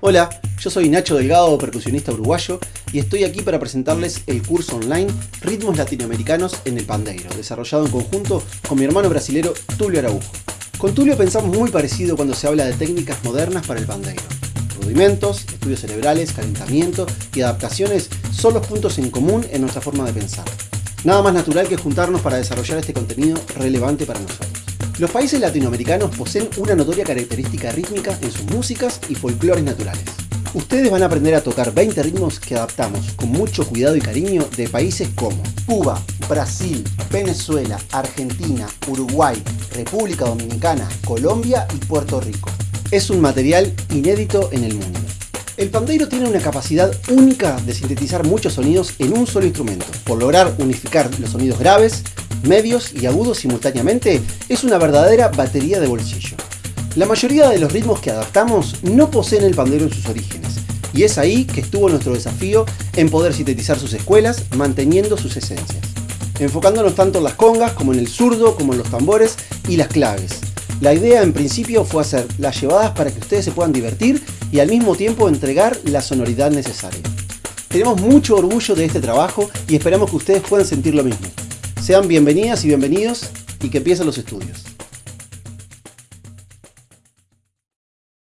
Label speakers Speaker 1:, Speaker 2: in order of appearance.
Speaker 1: Hola, yo soy Nacho Delgado, percusionista uruguayo, y estoy aquí para presentarles el curso online Ritmos Latinoamericanos en el Pandeiro, desarrollado en conjunto con mi hermano brasilero Tulio Araujo. Con Tulio pensamos muy parecido cuando se habla de técnicas modernas para el pandeiro. Rudimentos, estudios cerebrales, calentamiento y adaptaciones son los puntos en común en nuestra forma de pensar. Nada más natural que juntarnos para desarrollar este contenido relevante para nosotros. Los países latinoamericanos poseen una notoria característica rítmica en sus músicas y folclores naturales. Ustedes van a aprender a tocar 20 ritmos que adaptamos con mucho cuidado y cariño de países como Cuba, Brasil, Venezuela, Argentina, Uruguay, República Dominicana, Colombia y Puerto Rico. Es un material inédito en el mundo. El pandeiro tiene una capacidad única de sintetizar muchos sonidos en un solo instrumento, por lograr unificar los sonidos graves, medios y agudos simultáneamente, es una verdadera batería de bolsillo. La mayoría de los ritmos que adaptamos no poseen el pandero en sus orígenes, y es ahí que estuvo nuestro desafío en poder sintetizar sus escuelas manteniendo sus esencias, enfocándonos tanto en las congas como en el zurdo, como en los tambores y las claves. La idea en principio fue hacer las llevadas para que ustedes se puedan divertir y al mismo tiempo entregar la sonoridad necesaria. Tenemos mucho orgullo de este trabajo y esperamos que ustedes puedan sentir lo mismo. Sean bienvenidas y bienvenidos y que empiecen los estudios.